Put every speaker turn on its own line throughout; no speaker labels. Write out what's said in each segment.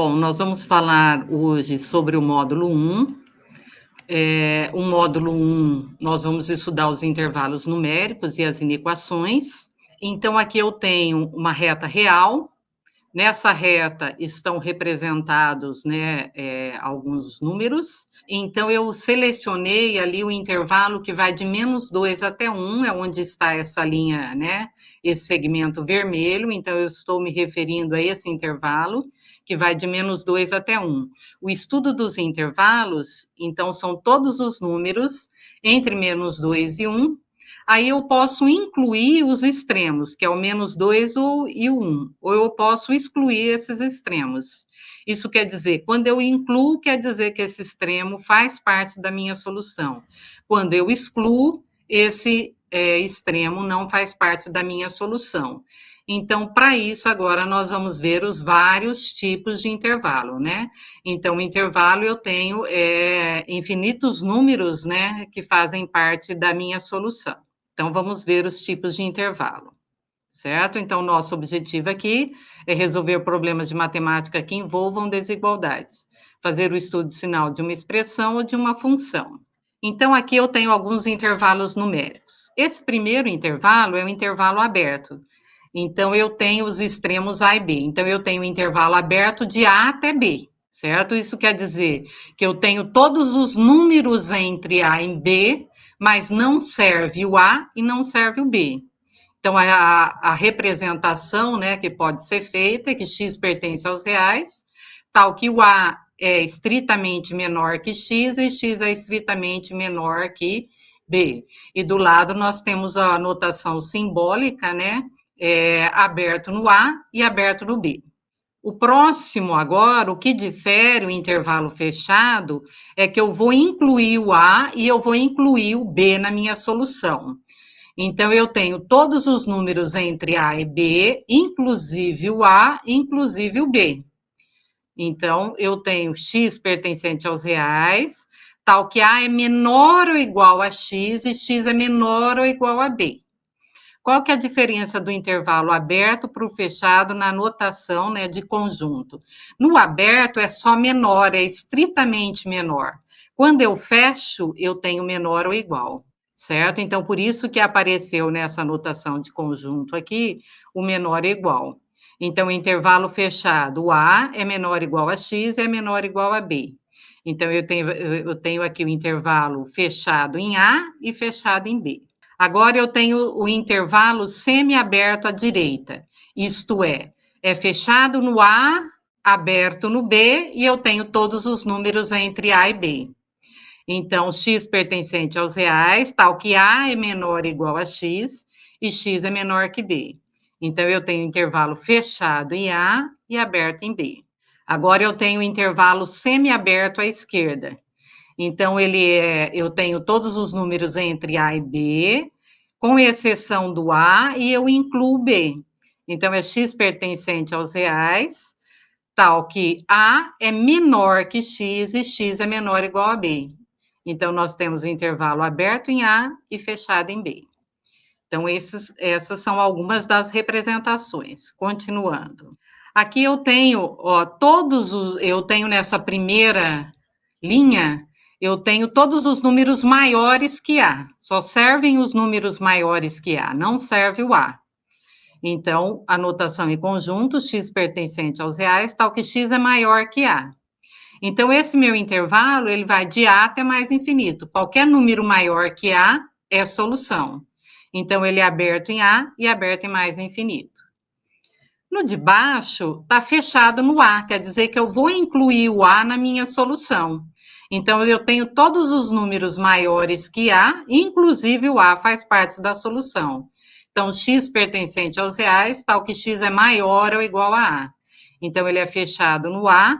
Bom, nós vamos falar hoje sobre o módulo 1. É, o módulo 1, nós vamos estudar os intervalos numéricos e as inequações. Então, aqui eu tenho uma reta real, Nessa reta estão representados né, é, alguns números, então eu selecionei ali o intervalo que vai de menos 2 até 1, é onde está essa linha, né, esse segmento vermelho, então eu estou me referindo a esse intervalo, que vai de menos 2 até 1. O estudo dos intervalos, então, são todos os números entre menos 2 e 1, aí eu posso incluir os extremos, que é o menos 2 e o 1, ou eu posso excluir esses extremos. Isso quer dizer, quando eu incluo, quer dizer que esse extremo faz parte da minha solução. Quando eu excluo, esse é, extremo não faz parte da minha solução. Então, para isso, agora nós vamos ver os vários tipos de intervalo, né? Então, intervalo eu tenho é, infinitos números, né, que fazem parte da minha solução. Então, vamos ver os tipos de intervalo, certo? Então, nosso objetivo aqui é resolver problemas de matemática que envolvam desigualdades, fazer o estudo sinal de uma expressão ou de uma função. Então, aqui eu tenho alguns intervalos numéricos. Esse primeiro intervalo é o intervalo aberto. Então, eu tenho os extremos A e B. Então, eu tenho o intervalo aberto de A até B, certo? Isso quer dizer que eu tenho todos os números entre A e B mas não serve o A e não serve o B. Então, a, a representação né, que pode ser feita é que x pertence aos reais, tal que o A é estritamente menor que x e x é estritamente menor que B. E do lado nós temos a notação simbólica, né, é, aberto no A e aberto no B. O próximo agora, o que difere o intervalo fechado, é que eu vou incluir o A e eu vou incluir o B na minha solução. Então, eu tenho todos os números entre A e B, inclusive o A, inclusive o B. Então, eu tenho x pertencente aos reais, tal que A é menor ou igual a x e x é menor ou igual a B. Qual que é a diferença do intervalo aberto para o fechado na notação né, de conjunto? No aberto é só menor, é estritamente menor. Quando eu fecho, eu tenho menor ou igual, certo? Então, por isso que apareceu nessa notação de conjunto aqui, o menor é igual. Então, intervalo fechado, o A é menor ou igual a X, é menor ou igual a B. Então, eu tenho, eu tenho aqui o intervalo fechado em A e fechado em B. Agora eu tenho o intervalo semi-aberto à direita, isto é, é fechado no A, aberto no B, e eu tenho todos os números entre A e B. Então, x pertencente aos reais, tal que A é menor ou igual a x, e x é menor que B. Então, eu tenho intervalo fechado em A e aberto em B. Agora, eu tenho intervalo semi-aberto à esquerda, então, ele é, eu tenho todos os números entre A e B, com exceção do A, e eu incluo B. Então, é x pertencente aos reais, tal que A é menor que x e x é menor ou igual a B. Então, nós temos o intervalo aberto em A e fechado em B. Então, esses, essas são algumas das representações. Continuando. Aqui eu tenho, ó, todos os, eu tenho nessa primeira linha, eu tenho todos os números maiores que A. Só servem os números maiores que A, não serve o A. Então, a notação em conjunto, x pertencente aos reais, tal que x é maior que A. Então, esse meu intervalo, ele vai de A até mais infinito. Qualquer número maior que A é solução. Então, ele é aberto em A e aberto em mais infinito. No de baixo, está fechado no A, quer dizer que eu vou incluir o A na minha solução. Então, eu tenho todos os números maiores que A, inclusive o A faz parte da solução. Então, x pertencente aos reais, tal que x é maior ou igual a A. Então, ele é fechado no A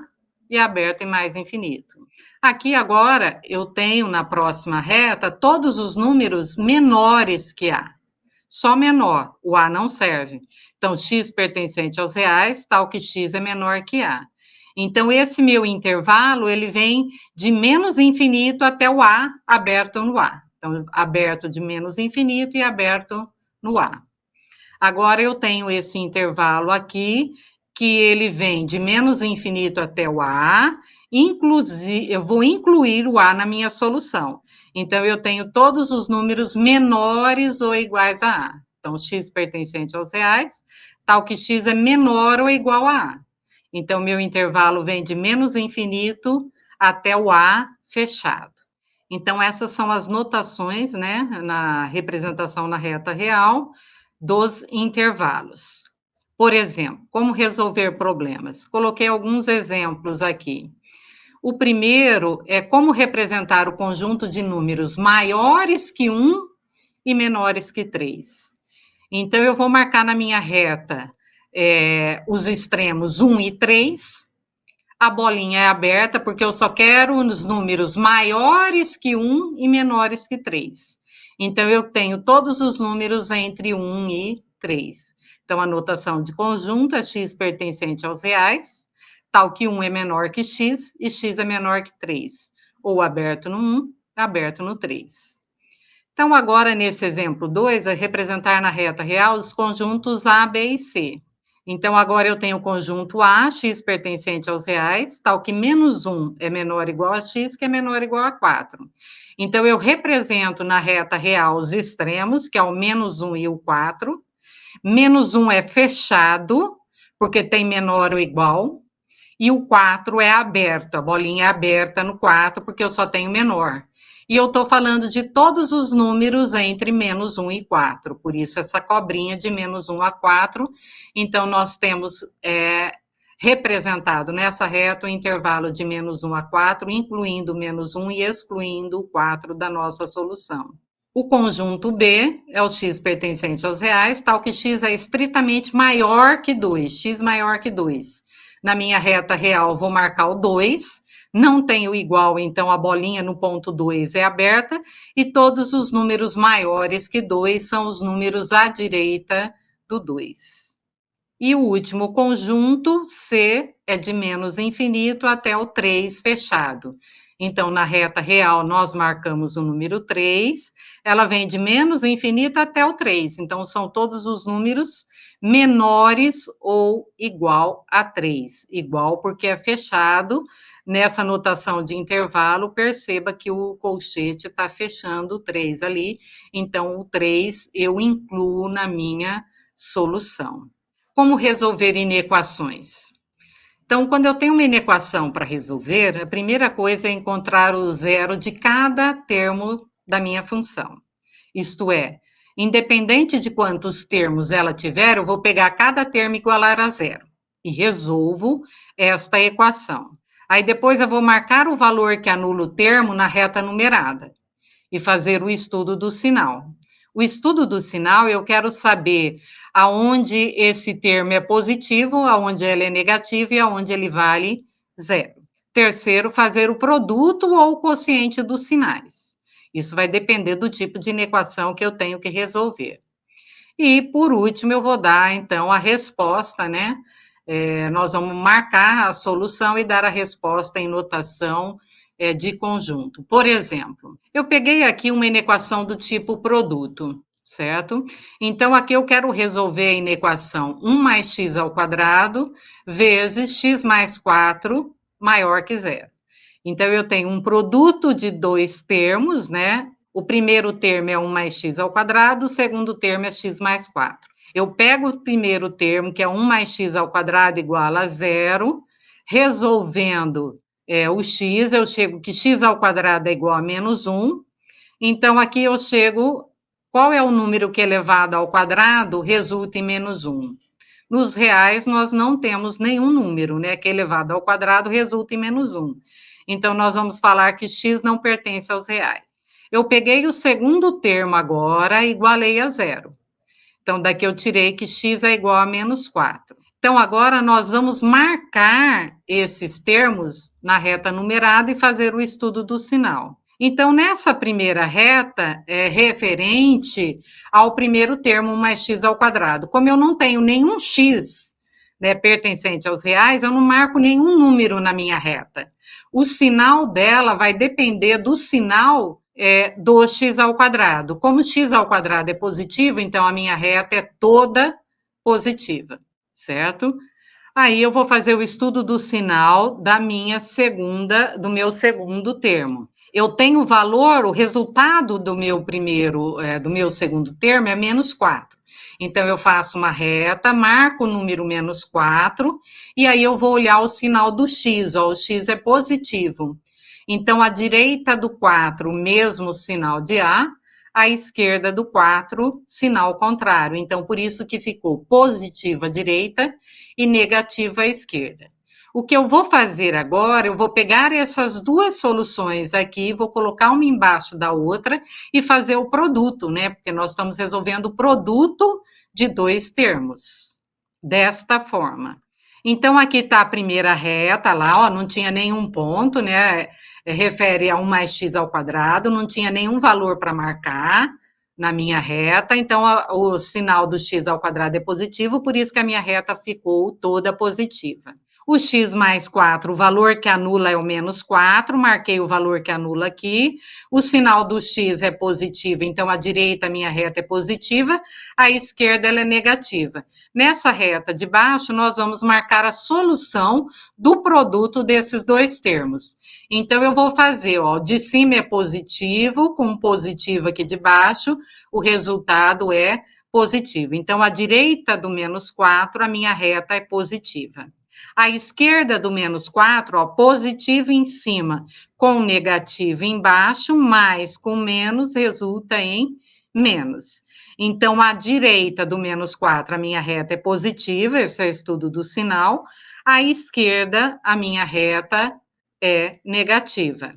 e aberto em mais infinito. Aqui agora, eu tenho na próxima reta todos os números menores que A. Só menor, o A não serve. Então, x pertencente aos reais, tal que x é menor que A. Então, esse meu intervalo, ele vem de menos infinito até o A, aberto no A. Então, aberto de menos infinito e aberto no A. Agora, eu tenho esse intervalo aqui, que ele vem de menos infinito até o A, inclusive, eu vou incluir o A na minha solução. Então, eu tenho todos os números menores ou iguais a A. Então, x pertencente aos reais, tal que x é menor ou igual a A. Então, meu intervalo vem de menos infinito até o A fechado. Então, essas são as notações, né, na representação na reta real dos intervalos. Por exemplo, como resolver problemas? Coloquei alguns exemplos aqui. O primeiro é como representar o conjunto de números maiores que 1 e menores que 3. Então, eu vou marcar na minha reta é, os extremos 1 e 3. A bolinha é aberta porque eu só quero os números maiores que 1 e menores que 3. Então, eu tenho todos os números entre 1 e 3. Então, a notação de conjunto é x pertencente aos reais, tal que 1 é menor que x e x é menor que 3. Ou aberto no 1, aberto no 3. Então, agora, nesse exemplo 2, é representar na reta real os conjuntos A, B e C. Então, agora eu tenho o conjunto A, x pertencente aos reais, tal que menos 1 é menor ou igual a x, que é menor ou igual a 4. Então, eu represento na reta real os extremos, que é o menos 1 e o 4. Menos 1 é fechado, porque tem menor ou igual. E o 4 é aberto, a bolinha é aberta no 4, porque eu só tenho menor. E eu estou falando de todos os números entre menos 1 e 4, por isso essa cobrinha de menos 1 a 4. Então, nós temos é, representado nessa reta o intervalo de menos 1 a 4, incluindo menos 1 e excluindo o 4 da nossa solução. O conjunto B é o x pertencente aos reais, tal que x é estritamente maior que 2, x maior que 2. Na minha reta real, vou marcar o 2, não tem o igual, então a bolinha no ponto 2 é aberta, e todos os números maiores que 2 são os números à direita do 2. E o último conjunto, C, é de menos infinito até o 3 fechado. Então, na reta real, nós marcamos o número 3, ela vem de menos infinito até o 3. Então, são todos os números menores ou igual a 3. Igual porque é fechado. Nessa notação de intervalo, perceba que o colchete está fechando o 3 ali. Então, o 3 eu incluo na minha solução. Como resolver inequações? Então, quando eu tenho uma inequação para resolver, a primeira coisa é encontrar o zero de cada termo da minha função. Isto é, independente de quantos termos ela tiver, eu vou pegar cada termo igualar a zero e resolvo esta equação. Aí depois eu vou marcar o valor que anula o termo na reta numerada e fazer o estudo do sinal. O estudo do sinal, eu quero saber aonde esse termo é positivo, aonde ele é negativo e aonde ele vale zero. Terceiro, fazer o produto ou o quociente dos sinais. Isso vai depender do tipo de inequação que eu tenho que resolver. E, por último, eu vou dar, então, a resposta, né? É, nós vamos marcar a solução e dar a resposta em notação é, de conjunto. Por exemplo, eu peguei aqui uma inequação do tipo produto, certo? Então, aqui eu quero resolver a inequação 1 mais x ao quadrado vezes x mais 4 maior que zero. Então, eu tenho um produto de dois termos, né? O primeiro termo é 1 mais x ao quadrado, o segundo termo é x mais 4. Eu pego o primeiro termo, que é 1 mais x ao quadrado igual a zero, resolvendo é, o x, eu chego que x ao quadrado é igual a menos 1. Então, aqui eu chego, qual é o número que elevado ao quadrado resulta em menos 1? Nos reais, nós não temos nenhum número, né, que elevado ao quadrado resulta em menos 1. Então, nós vamos falar que x não pertence aos reais. Eu peguei o segundo termo agora e igualei a zero. Então, daqui eu tirei que x é igual a menos 4. Então, agora nós vamos marcar esses termos na reta numerada e fazer o estudo do sinal. Então, nessa primeira reta, é referente ao primeiro termo mais x ao quadrado. Como eu não tenho nenhum x né, pertencente aos reais, eu não marco nenhum número na minha reta. O sinal dela vai depender do sinal é, do x ao quadrado. Como x ao quadrado é positivo, então a minha reta é toda positiva certo? Aí eu vou fazer o estudo do sinal da minha segunda, do meu segundo termo. Eu tenho o valor, o resultado do meu primeiro, é, do meu segundo termo é menos 4. Então, eu faço uma reta, marco o número menos 4, e aí eu vou olhar o sinal do x, ó, o x é positivo. Então, à direita do 4, o mesmo sinal de A, à esquerda do 4, sinal contrário. Então, por isso que ficou positiva à direita e negativa à esquerda. O que eu vou fazer agora, eu vou pegar essas duas soluções aqui, vou colocar uma embaixo da outra e fazer o produto, né? Porque nós estamos resolvendo o produto de dois termos, desta forma. Então, aqui está a primeira reta lá, ó, não tinha nenhum ponto, né? É, refere a 1 mais x ao quadrado, não tinha nenhum valor para marcar na minha reta, então a, o sinal do x ao quadrado é positivo, por isso que a minha reta ficou toda positiva o x mais 4, o valor que anula é o menos 4, marquei o valor que anula aqui, o sinal do x é positivo, então a direita, a minha reta é positiva, a esquerda ela é negativa. Nessa reta de baixo, nós vamos marcar a solução do produto desses dois termos. Então, eu vou fazer, ó, de cima é positivo, com positivo aqui de baixo, o resultado é positivo. Então, a direita do menos 4, a minha reta é positiva. A esquerda do menos 4, ó, positivo em cima, com negativo embaixo, mais com menos, resulta em menos. Então, a direita do menos 4, a minha reta é positiva, esse é o estudo do sinal. A esquerda, a minha reta é negativa.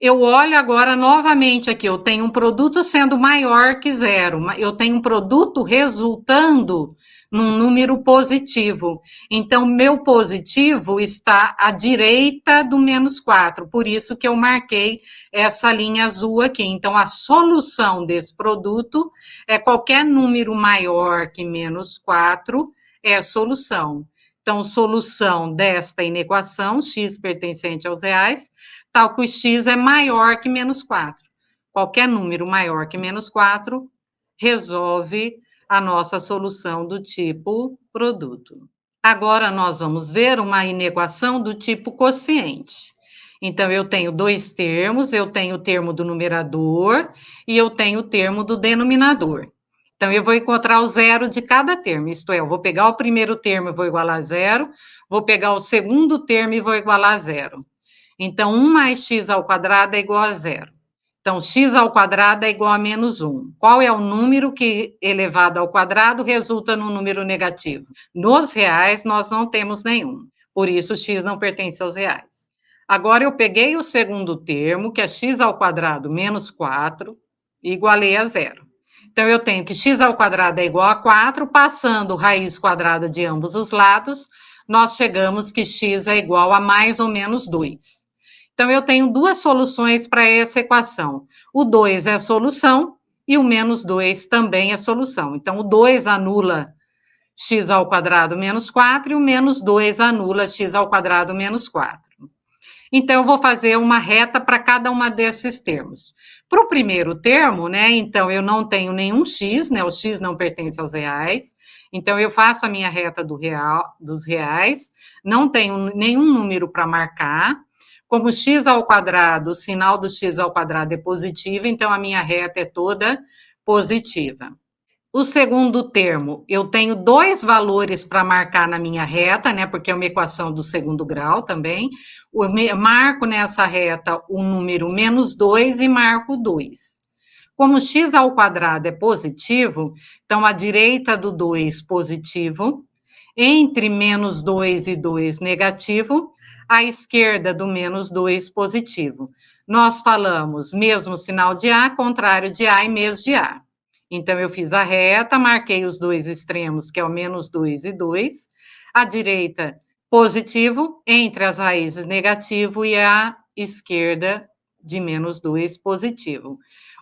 Eu olho agora novamente aqui, eu tenho um produto sendo maior que zero, eu tenho um produto resultando num número positivo. Então, meu positivo está à direita do menos 4, por isso que eu marquei essa linha azul aqui. Então, a solução desse produto é qualquer número maior que menos 4 é solução. Então, solução desta inequação, x pertencente aos reais, tal que o x é maior que menos 4. Qualquer número maior que menos 4 resolve a nossa solução do tipo produto. Agora, nós vamos ver uma inequação do tipo quociente. Então, eu tenho dois termos, eu tenho o termo do numerador e eu tenho o termo do denominador. Então, eu vou encontrar o zero de cada termo, isto é, eu vou pegar o primeiro termo e vou igualar a zero, vou pegar o segundo termo e vou igualar a zero. Então, 1 mais x ao quadrado é igual a zero. Então, x ao quadrado é igual a menos 1. Qual é o número que, elevado ao quadrado, resulta num número negativo? Nos reais, nós não temos nenhum. Por isso, x não pertence aos reais. Agora, eu peguei o segundo termo, que é x ao quadrado menos 4, e igualei a zero. Então, eu tenho que x ao quadrado é igual a 4, passando raiz quadrada de ambos os lados, nós chegamos que x é igual a mais ou menos 2. Então, eu tenho duas soluções para essa equação. O 2 é a solução e o menos 2 também é solução. Então, o 2 anula x ao quadrado menos 4 e o menos 2 anula x ao quadrado menos 4. Então, eu vou fazer uma reta para cada uma desses termos. Para o primeiro termo, né, então, eu não tenho nenhum x, né, o x não pertence aos reais, então, eu faço a minha reta do real, dos reais, não tenho nenhum número para marcar, como x ao quadrado, o sinal do x ao quadrado é positivo, então a minha reta é toda positiva. O segundo termo, eu tenho dois valores para marcar na minha reta, né? Porque é uma equação do segundo grau também. Eu marco nessa reta o número menos 2 e marco 2. Como x ao quadrado é positivo, então a direita do 2 positivo, entre menos 2 e 2 negativo, à esquerda do menos 2 positivo. Nós falamos mesmo sinal de A, contrário de A e mês de A. Então, eu fiz a reta, marquei os dois extremos, que é o menos 2 e 2. A direita, positivo, entre as raízes, negativo, e a esquerda, de menos 2, positivo.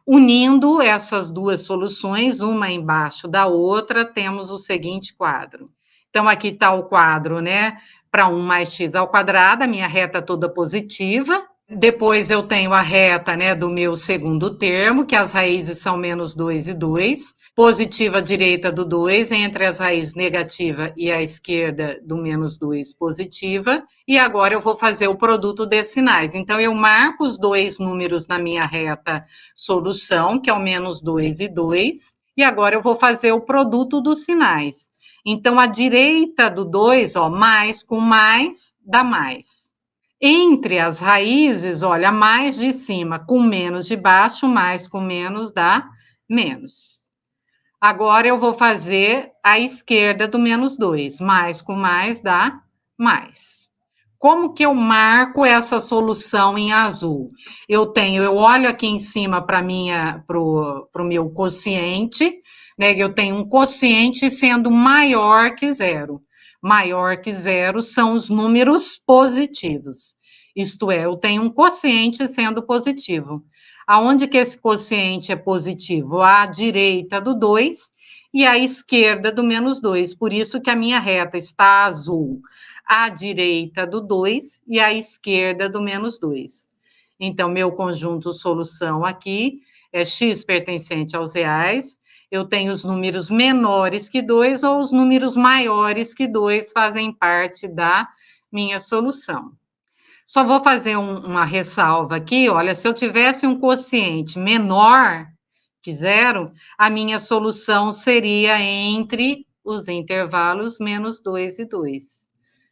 Unindo essas duas soluções, uma embaixo da outra, temos o seguinte quadro. Então, aqui está o quadro, né? Para 1 mais x ao quadrado, a minha reta toda positiva. Depois eu tenho a reta né, do meu segundo termo, que as raízes são menos 2 e 2. Positiva direita do 2, entre as raízes negativa e a esquerda do menos 2 positiva. E agora eu vou fazer o produto desses sinais. Então, eu marco os dois números na minha reta solução, que é o menos 2 e 2. E agora eu vou fazer o produto dos sinais. Então, a direita do 2, ó, mais com mais, dá mais. Entre as raízes, olha, mais de cima com menos de baixo, mais com menos dá menos. Agora eu vou fazer a esquerda do menos 2. Mais com mais dá mais. Como que eu marco essa solução em azul? Eu tenho, eu olho aqui em cima para minha, para o meu quociente, né? Eu tenho um quociente sendo maior que zero maior que zero são os números positivos. Isto é, eu tenho um quociente sendo positivo. Aonde que esse quociente é positivo? À direita do 2 e à esquerda do menos 2. Por isso que a minha reta está azul. À direita do 2 e à esquerda do menos 2. Então, meu conjunto solução aqui é x pertencente aos reais eu tenho os números menores que 2 ou os números maiores que 2 fazem parte da minha solução. Só vou fazer um, uma ressalva aqui, olha, se eu tivesse um quociente menor que zero, a minha solução seria entre os intervalos menos 2 e 2,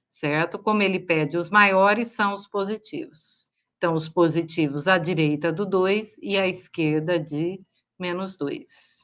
certo? Como ele pede os maiores, são os positivos. Então, os positivos à direita do 2 e à esquerda de menos 2.